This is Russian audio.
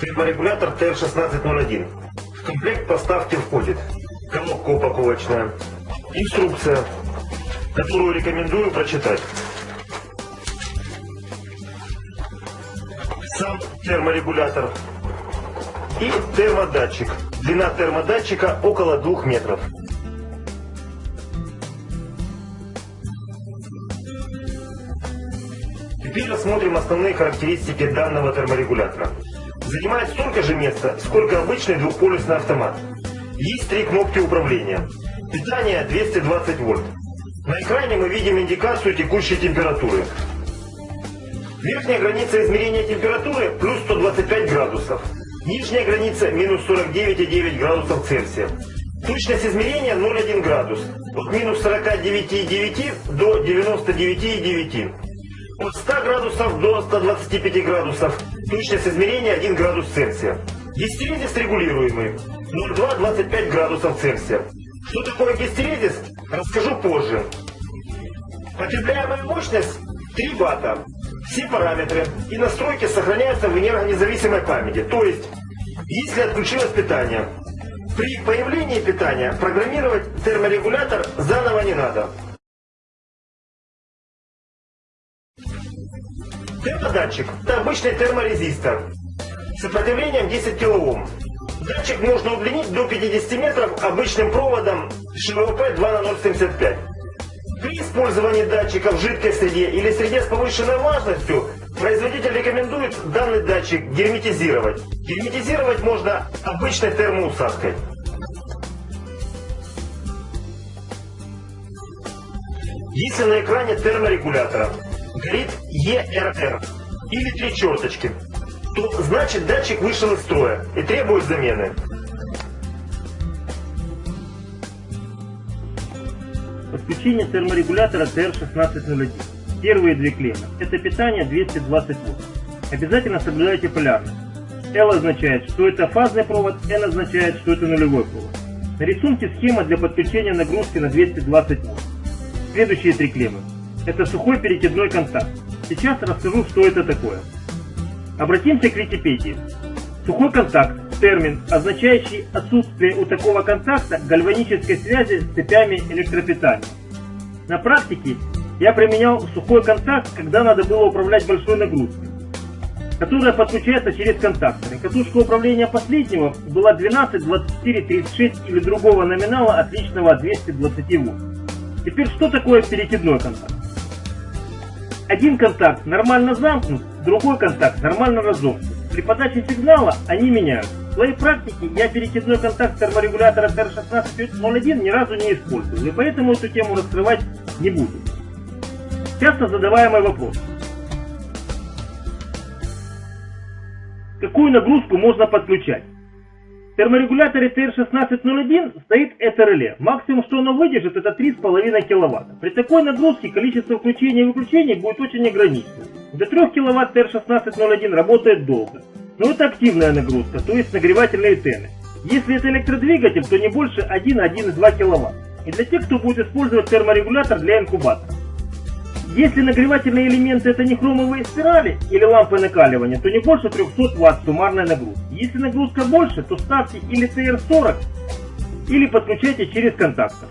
терморегулятор TR1601. В комплект поставки входит коробка упаковочная, инструкция, которую рекомендую прочитать. Сам терморегулятор и термодатчик. Длина термодатчика около 2 метров. Теперь рассмотрим основные характеристики данного терморегулятора. Занимает столько же места, сколько обычный двухполюсный автомат. Есть три кнопки управления. Питание 220 вольт. На экране мы видим индикацию текущей температуры. Верхняя граница измерения температуры плюс 125 градусов. Нижняя граница минус 49,9 градусов Цельсия. Точность измерения 0,1 градус. От минус 49,9 до 99,9. От 100 градусов до 125 градусов. Точность измерения 1 градус Цельсия. Гистерезис регулируемый. 0,2-25 градусов Цельсия. Что такое гистерезис, расскажу позже. Потребляемая мощность 3 ватта. Все параметры и настройки сохраняются в энергонезависимой памяти. То есть, если отключилось питание, при появлении питания программировать терморегулятор заново не надо. Термодатчик – это обычный терморезистор с сопротивлением 10 кОм. Датчик можно удлинить до 50 метров обычным проводом ШВП 2 на 075. При использовании датчика в жидкой среде или среде с повышенной влажностью производитель рекомендует данный датчик герметизировать. Герметизировать можно обычной термоусадкой. Если на экране терморегулятора горит ERR или три черточки, то значит датчик вышел из строя и требует замены. Подключение терморегулятора TR1601. Первые две клеммы. Это питание 220 вольт. Обязательно соблюдайте полярность. L означает, что это фазный провод, N означает, что это нулевой провод. На рисунке схема для подключения нагрузки на 220 вольт. Следующие три клеммы. Это сухой перекидной контакт. Сейчас расскажу, что это такое. Обратимся к Википедии. Сухой контакт – термин, означающий отсутствие у такого контакта гальванической связи с цепями электропитания. На практике я применял сухой контакт, когда надо было управлять большой нагрузкой, которая подключается через контакторы. Катушка управления последнего была 12, 24, 36 или другого номинала, отличного от 220 вольт. Теперь что такое перекидной контакт? Один контакт нормально замкнут, другой контакт нормально разомкнут. При подаче сигнала они меняются. В своей практике я перекидной контакт терморегулятора TR1601 ни разу не использовал, и поэтому эту тему раскрывать не буду. Часто задаваемый вопрос. Какую нагрузку можно подключать? Терморегуляторе TR1601 стоит это реле. Максимум, что оно выдержит, это 3,5 кВт. При такой нагрузке количество включений и выключений будет очень ограничено. До 3 кВт TR1601 работает долго. Но это активная нагрузка, то есть нагревательные тены. Если это электродвигатель, то не больше 1-1,2 кВт. И для тех, кто будет использовать терморегулятор для инкубатора. Если нагревательные элементы это не хромовые спирали или лампы накаливания, то не больше 300 Вт суммарная нагрузка. Если нагрузка больше, то ставьте или TR40, или подключайте через контактор.